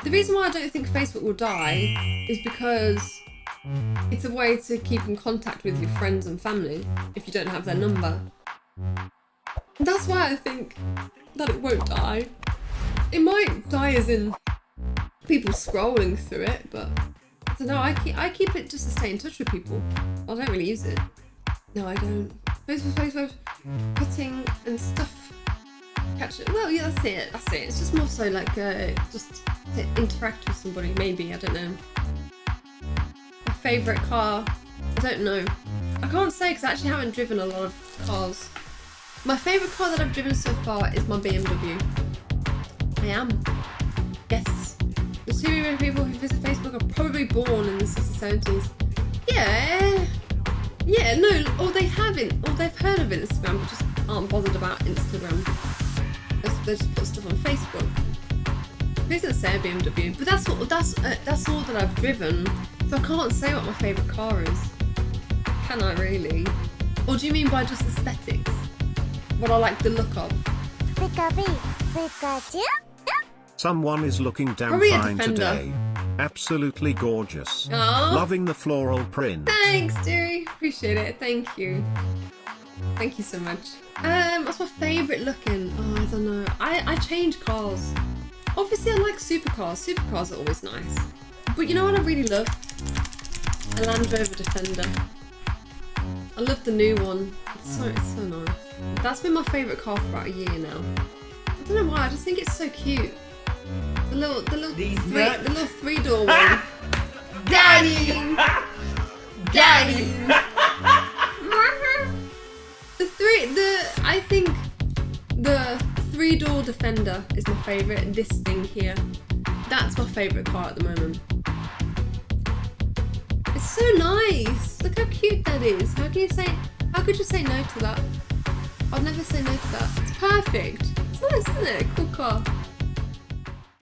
The reason why I don't think Facebook will die is because it's a way to keep in contact with your friends and family if you don't have their number. That's why I think that it won't die. It might die as in people scrolling through it, but I don't know, I keep, I keep it just to stay in touch with people. I don't really use it. No, I don't. Facebook, Facebook, putting and stuff. Catch it. Well, yeah, that's it. That's it. It's just more so like uh, just to interact with somebody. Maybe I don't know. My favorite car. I don't know. I can't say because I actually haven't driven a lot of cars. My favorite car that I've driven so far is my BMW. I am. Yes. The two million people who visit Facebook are probably born in the 60s, 70s. Yeah. Yeah, no, or they haven't, or they've heard of Instagram, but just aren't bothered about Instagram. They just put stuff on Facebook. Please don't say a BMW, but that's what that's uh, that's all that I've driven, so I can't say what my favourite car is. Can I really? Or do you mean by just aesthetics? What I like the look of? Someone is looking damn Probably a fine today. Absolutely gorgeous. Aww. Loving the floral print. Thanks, dearie. Appreciate it. Thank you. Thank you so much. Um, what's my favourite looking? Oh, I don't know. I, I change cars. Obviously, I like supercars. Supercars are always nice. But you know what I really love? A Land Rover Defender. I love the new one. It's so, it's so nice. That's been my favourite car for about a year now. I don't know why. I just think it's so cute. The little, the little These three, nuts. the little three door one. Daddy. Daddy. Three, the I think the three door Defender is my favourite, this thing here, that's my favourite car at the moment. It's so nice. Look how cute that is. How can you say? How could you say no to that? I'll never say no to that. It's perfect. It's nice, isn't it? Cool car.